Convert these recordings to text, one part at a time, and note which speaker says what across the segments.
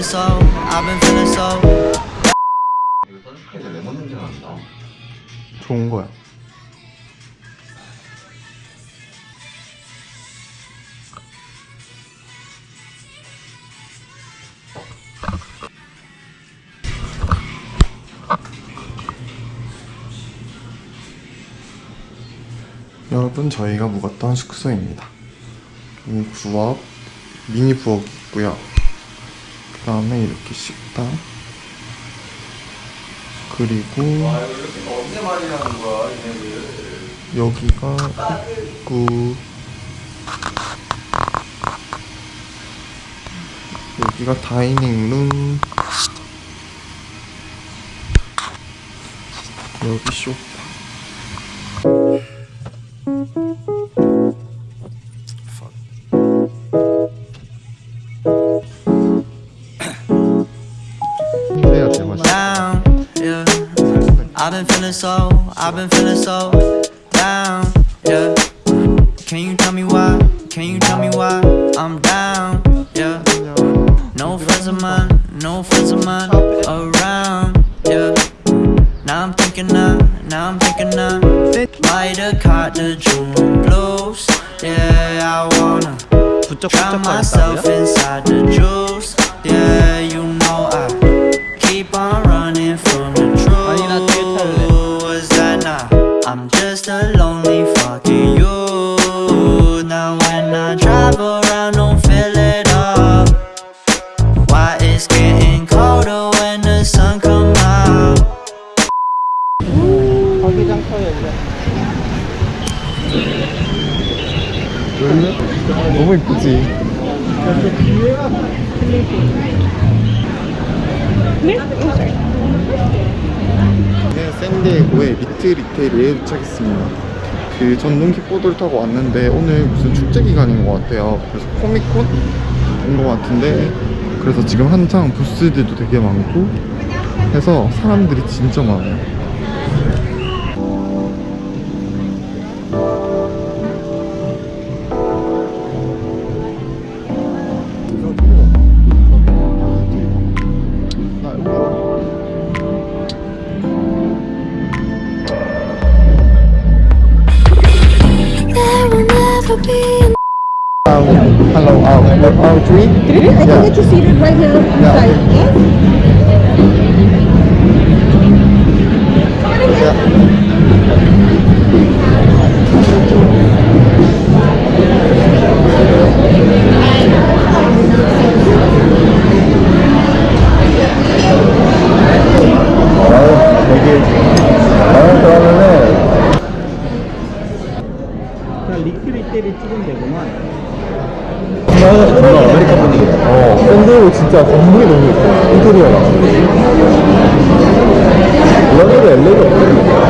Speaker 1: feeling so, I've been feeling so.
Speaker 2: 좋은 거야. 여러분 저희가 묵었던 숙소입니다. 부엌, 미니 부엌이 있고요. 그 다음에 이렇게 식당. 그리고. 여기가 입구. 여기가 다이닝룸. 여기 쇼
Speaker 1: drown myself inside the juice, yeah. You know I keep on running from the truth. Was that not? I'm just a lonely fucking you. Now when I drive around, don't feel it up. Why it's getting colder when the sun come out?
Speaker 2: 너무 이쁘지? 네, 샌디에고의 미트 리테일에 도착했습니다. 그 전동 킥보드를 타고 왔는데 오늘 무슨 축제 기간인 것 같아요. 그래서 코미콘인 것 같은데 그래서 지금 한창 부스들도 되게 많고 해서 사람들이 진짜 많아요.
Speaker 3: Be
Speaker 2: Um, hello, uh, three?
Speaker 4: Three? I
Speaker 2: Yeah.
Speaker 4: can get you seated right now inside. Yes?
Speaker 5: 되구만.
Speaker 2: 정말 아메리카 분위기다. 어, 샌디에고 진짜 건물이 너무 예뻐. 인테리어가. 런던도 LA가 없거든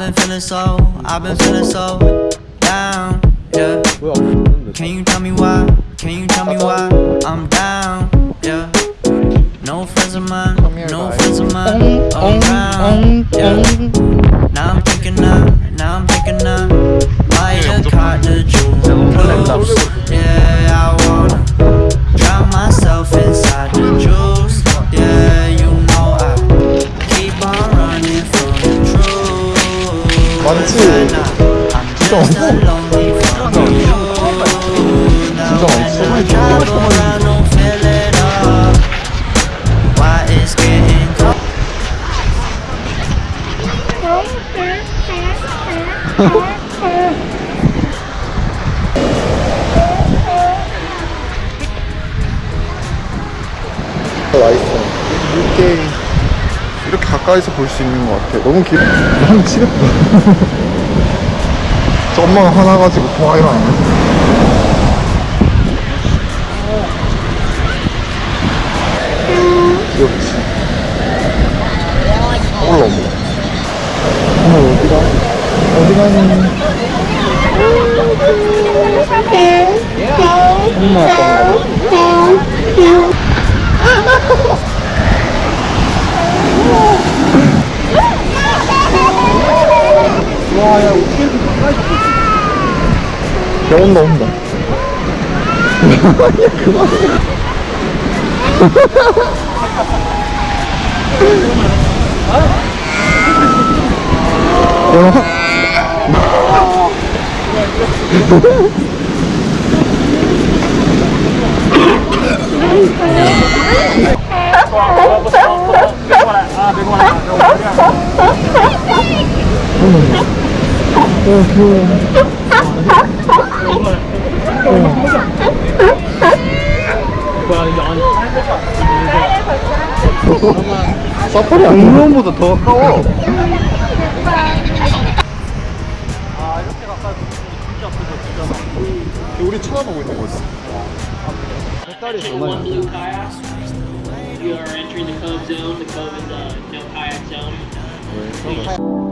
Speaker 1: I've been feeling so, I've been feeling so down, yeah. Can you tell me why? Can you tell me why I'm down, yeah? No friends of mine, no friends of mine around, yeah. Now I'm thinking of, now I'm thinking of buy a car to truth.
Speaker 2: 많지?
Speaker 1: I'm just a lonely from you.
Speaker 2: 가까이서 볼 수 있는 것 같아. 너무 길. 한 치겠다. 저 엄마가 하나 가지고 와 일어나네. 귀엽지. 올라 엄마. 오늘 어디가? 어디 가니? 엄마 아빠가 야 온다 온다 야 그만해 야 사파리 안 공룡보다 더 가까워 우리 쳐다보고 있는 거지
Speaker 6: One blue kayak. You are entering the cove zone. The cove is a no kayak zone.